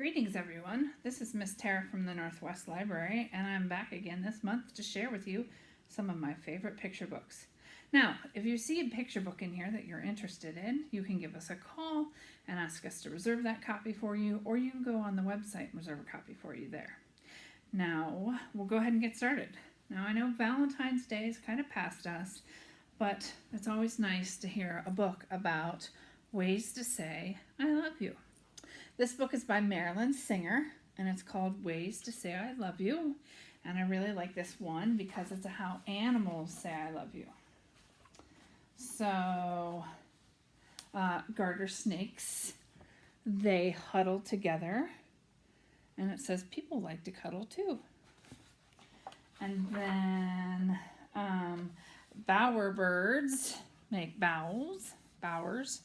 Greetings, everyone. This is Miss Tara from the Northwest Library, and I'm back again this month to share with you some of my favorite picture books. Now, if you see a picture book in here that you're interested in, you can give us a call and ask us to reserve that copy for you, or you can go on the website and reserve a copy for you there. Now, we'll go ahead and get started. Now, I know Valentine's Day is kind of past us, but it's always nice to hear a book about ways to say, I love you. This book is by Marilyn Singer, and it's called Ways to Say I Love You. And I really like this one because it's how animals say I love you. So, uh, garter snakes, they huddle together. And it says people like to cuddle too. And then um, bower birds make bowels, bowers,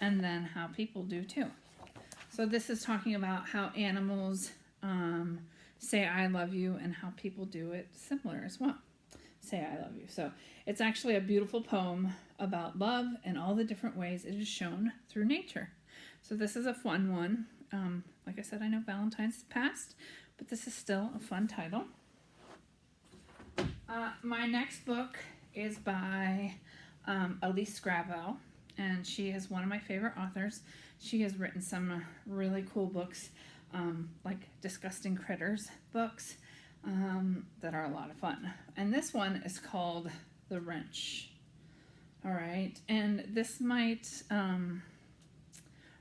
and then how people do too. So this is talking about how animals um, say I love you and how people do it similar as well. Say I love you. So it's actually a beautiful poem about love and all the different ways it is shown through nature. So this is a fun one. Um, like I said, I know Valentine's passed, but this is still a fun title. Uh, my next book is by um, Elise Gravel, and she is one of my favorite authors. She has written some really cool books, um, like Disgusting Critters books, um, that are a lot of fun. And this one is called The Wrench. All right, and this might um,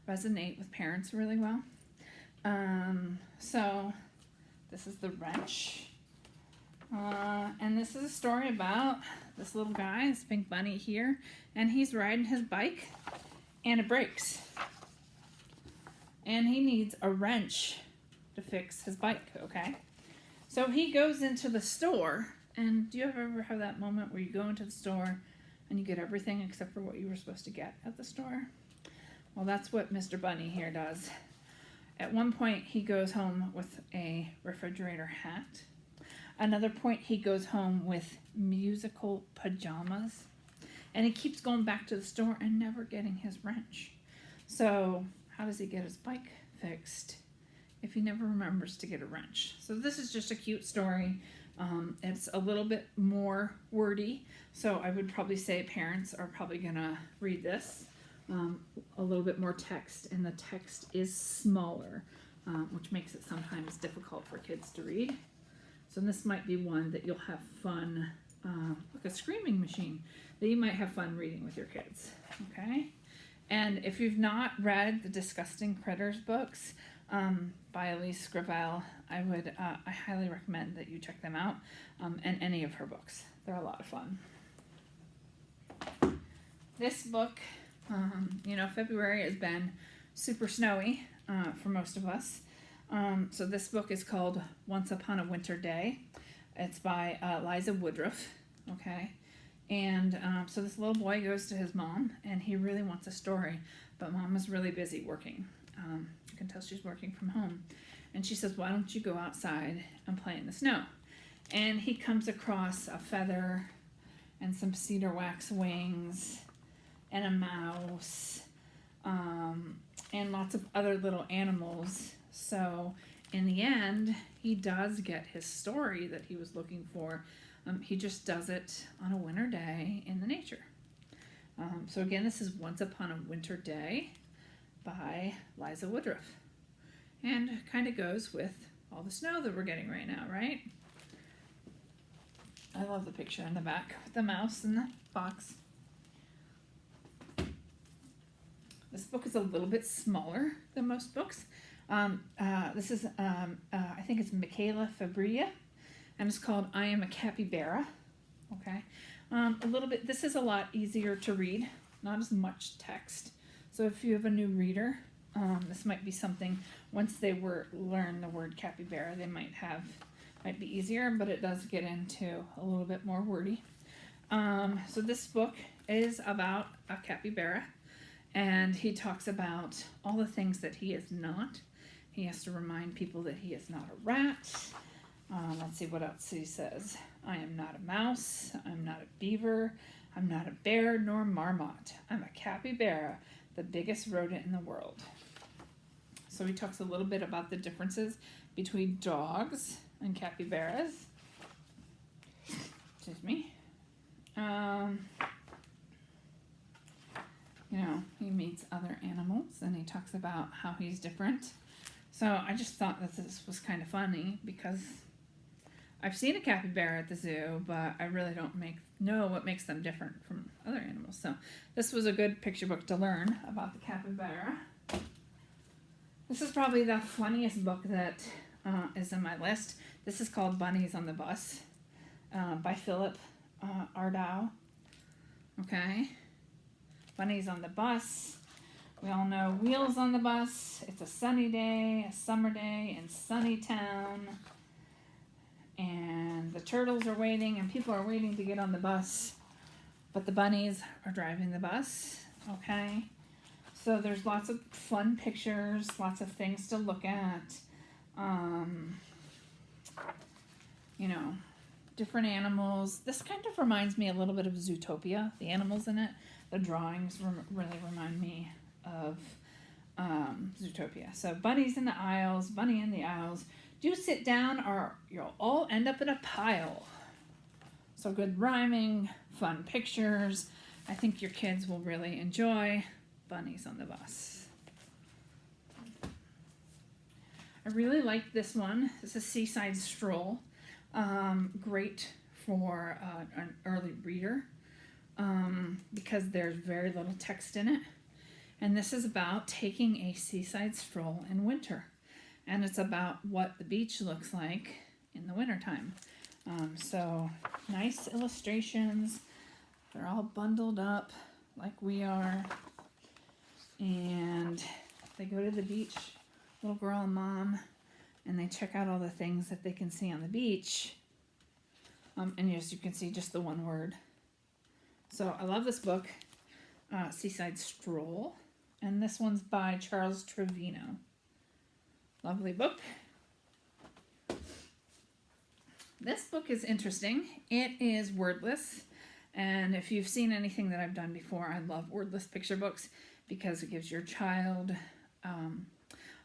resonate with parents really well. Um, so, this is The Wrench. Uh, and this is a story about this little guy, this pink bunny here, and he's riding his bike and it breaks and he needs a wrench to fix his bike, okay? So he goes into the store, and do you ever have that moment where you go into the store and you get everything except for what you were supposed to get at the store? Well, that's what Mr. Bunny here does. At one point, he goes home with a refrigerator hat. Another point, he goes home with musical pajamas. And he keeps going back to the store and never getting his wrench. So how does he get his bike fixed if he never remembers to get a wrench? So this is just a cute story. Um, it's a little bit more wordy, so I would probably say parents are probably gonna read this. Um, a little bit more text, and the text is smaller, um, which makes it sometimes difficult for kids to read. So this might be one that you'll have fun, uh, like a screaming machine, that you might have fun reading with your kids, okay? And if you've not read the Disgusting Critters books um, by Elise Gravel, I would uh, I highly recommend that you check them out um, and any of her books. They're a lot of fun. This book, um, you know, February has been super snowy uh, for most of us. Um, so this book is called Once Upon a Winter Day. It's by uh, Liza Woodruff. Okay. And um, so this little boy goes to his mom, and he really wants a story, but mom is really busy working. Um, you can tell she's working from home. And she says, Why don't you go outside and play in the snow? And he comes across a feather and some cedar wax wings and a mouse um, and lots of other little animals. So, in the end, he does get his story that he was looking for um, he just does it on a winter day in the nature. Um, so again, this is Once Upon a Winter Day by Liza Woodruff. And kind of goes with all the snow that we're getting right now, right? I love the picture in the back with the mouse and the box. This book is a little bit smaller than most books. Um, uh, this is, um, uh, I think it's Michaela Fabria and it's called I Am a Capybara. Okay, um, a little bit, this is a lot easier to read, not as much text. So if you have a new reader, um, this might be something, once they were learn the word capybara, they might have, might be easier, but it does get into a little bit more wordy. Um, so this book is about a capybara, and he talks about all the things that he is not. He has to remind people that he is not a rat, um, let's see what else he says. I am not a mouse. I'm not a beaver. I'm not a bear nor marmot. I'm a capybara, the biggest rodent in the world. So he talks a little bit about the differences between dogs and capybaras. Excuse me. Um, you know, he meets other animals and he talks about how he's different. So I just thought that this was kind of funny because I've seen a capybara at the zoo, but I really don't make know what makes them different from other animals. So this was a good picture book to learn about the capybara. This is probably the funniest book that uh, is in my list. This is called Bunnies on the Bus uh, by Philip uh, Ardagh. Okay. Bunnies on the Bus. We all know Wheels on the Bus. It's a sunny day, a summer day in sunny town. The turtles are waiting, and people are waiting to get on the bus. But the bunnies are driving the bus. Okay. So there's lots of fun pictures, lots of things to look at. Um, you know, different animals. This kind of reminds me a little bit of Zootopia, the animals in it. The drawings rem- really remind me of um, Zootopia. So, bunnies in the aisles, bunny in the aisles. Do sit down or you'll all end up in a pile. So, good rhyming, fun pictures. I think your kids will really enjoy Bunnies on the Bus. I really like this one. It's a seaside stroll. Um, great for uh, an early reader um, because there's very little text in it. And this is about taking a seaside stroll in winter. And it's about what the beach looks like in the wintertime. Um, so, nice illustrations. They're all bundled up like we are. And they go to the beach, little girl and mom, and they check out all the things that they can see on the beach. Um, and as you can see, just the one word. So I love this book, uh, Seaside Stroll. And this one's by Charles Trevino. Lovely book. This book is interesting. It is wordless. And if you've seen anything that I've done before, I love wordless picture books because it gives your child um,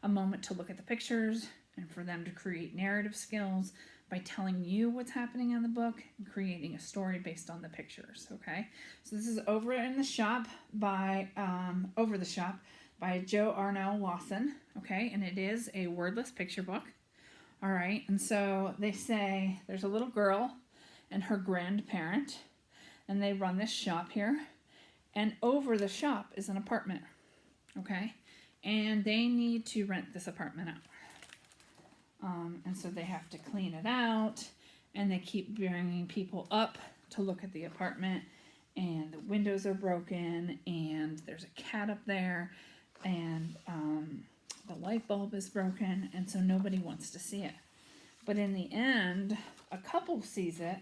a moment to look at the pictures and for them to create narrative skills by telling you what's happening in the book and creating a story based on the pictures. Okay, so this is over in the shop by um, over the shop by JonArno Lawson. Okay, and it is a wordless picture book. All right, and so they say there's a little girl and her grandparent, and they run this shop here, and over the shop is an apartment. Okay, and they need to rent this apartment out. Um, and so they have to clean it out and they keep bringing people up to look at the apartment and the windows are broken and there's a cat up there and um, the light bulb is broken and so nobody wants to see it. But in the end a couple sees it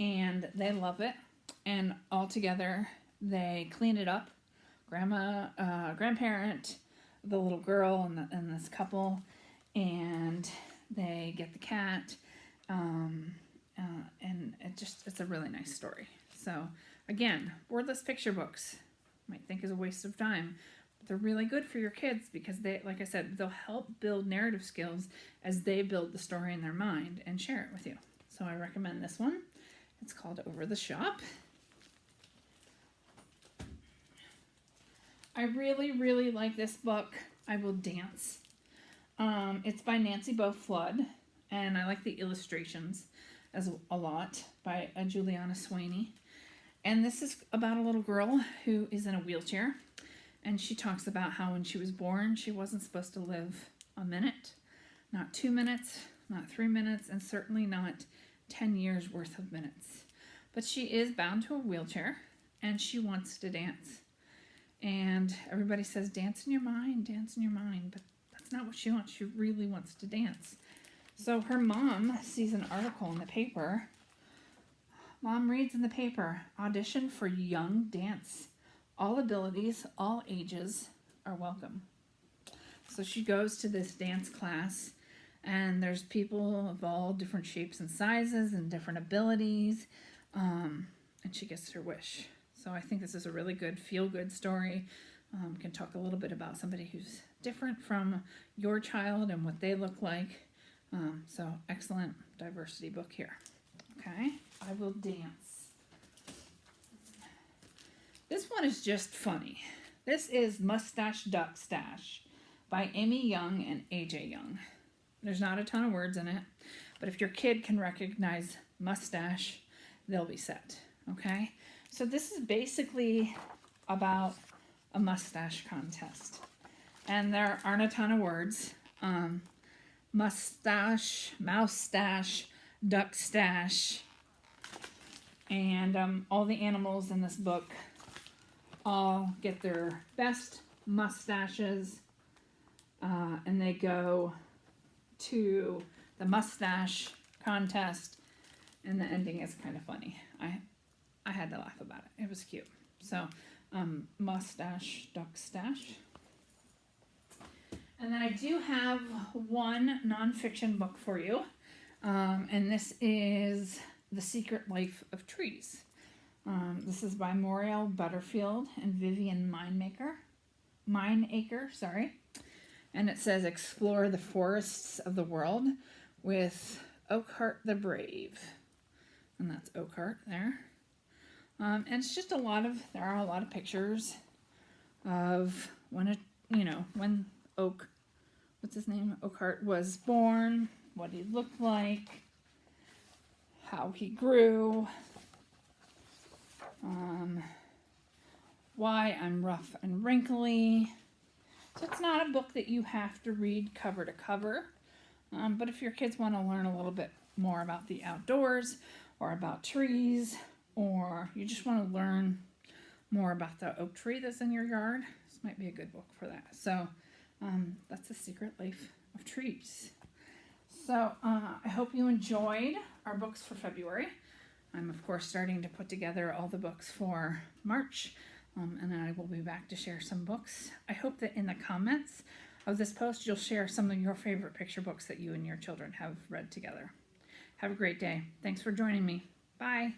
and they love it and all together they clean it up. Grandma uh, grandparent the little girl and, the, and this couple and they get the cat um, uh, and it just it's a really nice story. So again wordless picture books might think is a waste of time they're really good for your kids because they like i said they'll help build narrative skills as they build the story in their mind and share it with you. So i recommend this one. It's called over the shop. I really really like this book i will dance. Um, it's by Nancy Bo Flood, and I like the illustrations as a lot by uh, Julianna Swaney. And this is about a little girl who is in a wheelchair, and she talks about how when she was born, she wasn't supposed to live a minute, not two minutes, not three minutes, and certainly not 10 years worth of minutes. But she is bound to a wheelchair, and she wants to dance. And everybody says, dance in your mind, dance in your mind, but that's not what she wants. She really wants to dance. So her mom sees an article in the paper. Mom reads in the paper audition for young dance. All abilities, all ages are welcome. So she goes to this dance class, and there's people of all different shapes and sizes and different abilities, um, and she gets her wish. So I think this is a really good feel good story um, can talk a little bit about somebody who's different from your child and what they look like. Um, so excellent diversity book here. Okay, I will dance. This one is just funny. This is Mustache Duck Stash by Amy Young and AJ Young. There's not a ton of words in it, but if your kid can recognize mustache, they'll be set. Okay, so this is basically about a mustache contest, and there aren't a ton of words. Um, mustache, moustache, duck stash, and um, all the animals in this book all get their best mustaches, uh, and they go to the mustache contest, and the ending is kind of funny. I I had to laugh about it. It was cute. So, um, mustache duck stash. And then I do have one nonfiction book for you, um, and this is The Secret Life of Trees. Um, this is by Muriel Butterfield and Vivian Minemaker. Mineacre, sorry. And it says explore the forests of the world with Oakhart the Brave. And that's Oakhart there. Um, and it's just a lot of, there are a lot of pictures of when you know, when Oak, what's his name? Oakhart was born, what he looked like, how he grew, um, why I'm rough and wrinkly. So it's not a book that you have to read cover to cover. Um, but if your kids want to learn a little bit more about the outdoors or about trees, or you just want to learn more about the oak tree that's in your yard, this might be a good book for that. So um, that's The Secret Life of Trees. So uh, I hope you enjoyed our books for February. I'm, of course, starting to put together all the books for March, um, and then I will be back to share some books. I hope that in the comments of this post, you'll share some of your favorite picture books that you and your children have read together. Have a great day. Thanks for joining me. Bye.